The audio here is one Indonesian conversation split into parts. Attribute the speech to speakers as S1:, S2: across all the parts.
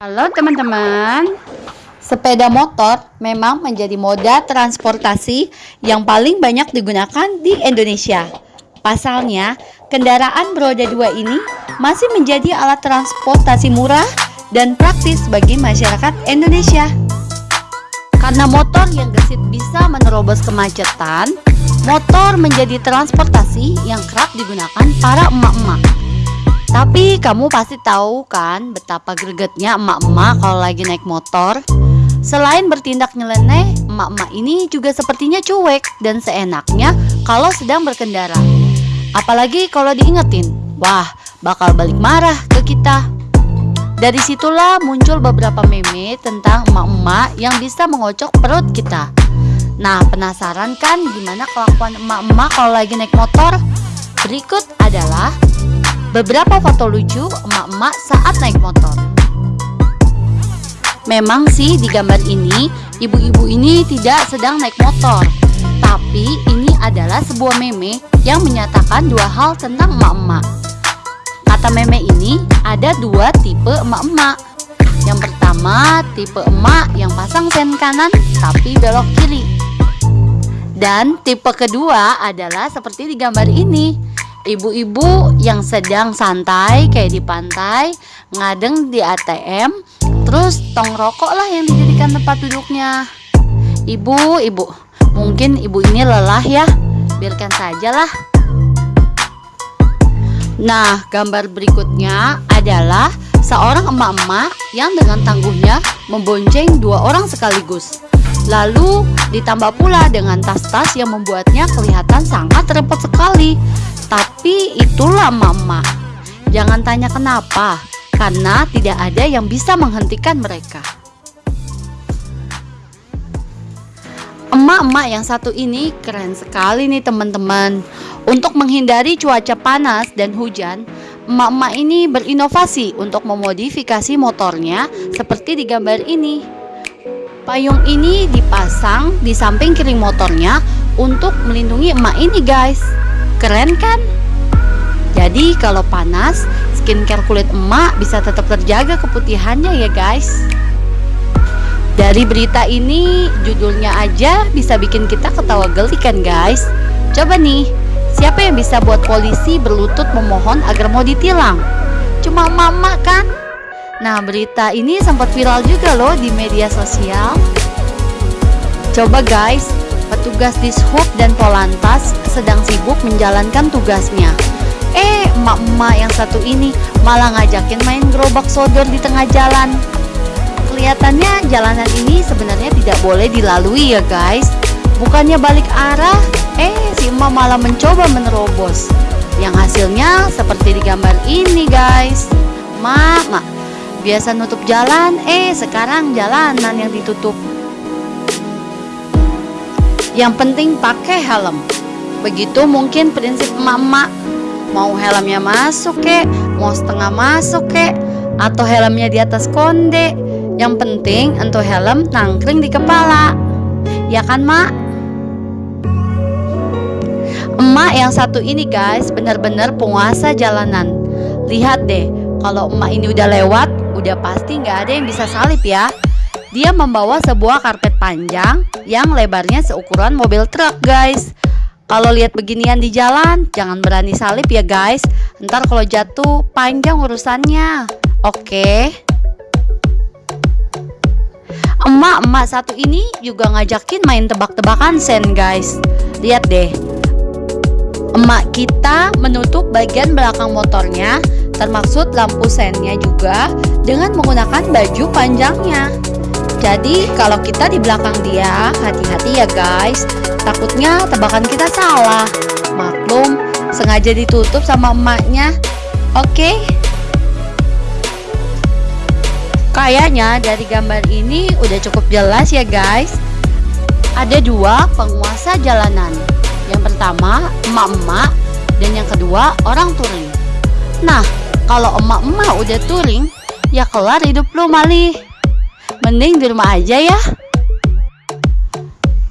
S1: Halo teman-teman. Sepeda motor memang menjadi moda transportasi yang paling banyak digunakan di Indonesia. Pasalnya, kendaraan beroda dua ini masih menjadi alat transportasi murah dan praktis bagi masyarakat Indonesia. Karena motor yang gesit bisa menerobos kemacetan Motor menjadi transportasi yang kerap digunakan para emak-emak tapi kamu pasti tahu kan betapa gregetnya emak-emak kalau lagi naik motor. Selain bertindak nyeleneh, emak-emak ini juga sepertinya cuek dan seenaknya kalau sedang berkendara. Apalagi kalau diingetin, wah bakal balik marah ke kita. Dari situlah muncul beberapa meme tentang emak-emak yang bisa mengocok perut kita. Nah, penasaran kan gimana kelakuan emak-emak kalau lagi naik motor? Berikut adalah beberapa foto lucu emak-emak saat naik motor. Memang sih di gambar ini, ibu-ibu ini tidak sedang naik motor. Tapi ini adalah sebuah meme yang menyatakan dua hal tentang emak-emak. Kata meme ini ada dua tipe emak-emak. Yang pertama, tipe emak yang pasang sen kanan tapi belok kiri. Dan tipe kedua adalah seperti di gambar ini ibu-ibu yang sedang santai kayak di pantai ngadeng di ATM terus tong rokok lah yang dijadikan tempat duduknya. Ibu ibu mungkin ibu ini lelah ya. Biarkan saja lah. Nah gambar berikutnya adalah seorang emak-emak yang dengan tangguhnya membonceng dua orang sekaligus. Lalu ditambah pula dengan tas-tas yang membuatnya kelihatan sangat repot sekali tapi itulah mama. Jangan tanya kenapa, karena tidak ada yang bisa menghentikan mereka. Emak-emak yang satu ini keren sekali nih teman-teman. Untuk menghindari cuaca panas dan hujan, emak-emak ini berinovasi untuk memodifikasi motornya seperti di gambar ini. Payung ini dipasang di samping kiri motornya untuk melindungi emak ini guys. Keren kan? Jadi kalau panas, skincare kulit emak bisa tetap terjaga keputihannya ya guys. Dari berita ini, judulnya aja bisa bikin kita ketawa geli kan guys. Coba nih, siapa yang bisa buat polisi berlutut memohon agar mau ditilang? Cuma mama kan? Nah berita ini sempat viral juga loh di media sosial. Coba guys, Petugas Dishub dan Polantas sedang sibuk menjalankan tugasnya. Eh, emak-emak yang satu ini malah ngajakin main gerobak sodor di tengah jalan. Kelihatannya jalanan ini sebenarnya tidak boleh dilalui ya guys. Bukannya balik arah, eh si emak malah mencoba menerobos. Yang hasilnya seperti di gambar ini guys. Mak, mak, biasa nutup jalan, eh sekarang jalanan yang ditutup. Yang penting pakai helm. Begitu mungkin prinsip emak-emak. Mau helmnya masuk kek, mau setengah masuk kek, atau helmnya di atas konde. Yang penting untuk helm nangkring di kepala. Ya kan, Mak? Emak yang satu ini guys benar-benar penguasa jalanan. Lihat deh, kalau emak ini udah lewat, udah pasti nggak ada yang bisa salip ya. Dia membawa sebuah karpet panjang yang lebarnya seukuran mobil truk guys. Kalau lihat beginian di jalan jangan berani salip ya guys. Ntar kalau jatuh panjang urusannya. Oke. Emak-emak satu ini juga ngajakin main tebak-tebakan sen guys. Lihat deh. Emak kita menutup bagian belakang motornya termaksud lampu sennya juga dengan menggunakan baju panjangnya jadi kalau kita di belakang dia, hati-hati ya guys. Takutnya tebakan kita salah. Maklum, sengaja ditutup sama emaknya. Oke. Okay? Kayaknya dari gambar ini udah cukup jelas ya guys. Ada dua penguasa jalanan. Yang pertama emak-emak dan yang kedua orang touring. Nah, kalau emak-emak udah touring, ya kelar hidup lo malih mending di rumah aja ya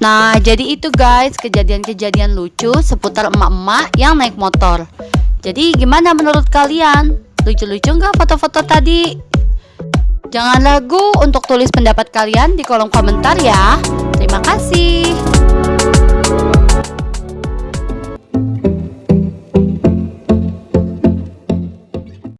S1: Nah jadi itu guys kejadian-kejadian lucu seputar emak-emak yang naik motor Jadi gimana menurut kalian? Lucu-lucu nggak foto-foto tadi? Jangan ragu untuk tulis pendapat kalian di kolom komentar ya. Terima kasih.